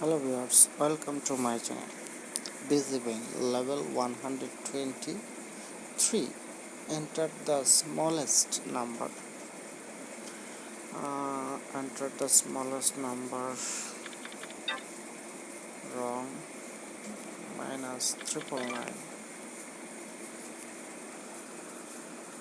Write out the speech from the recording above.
hello viewers welcome to my channel. Busy bank level 123 enter the smallest number. Uh, enter the smallest number. Wrong. Minus triple nine.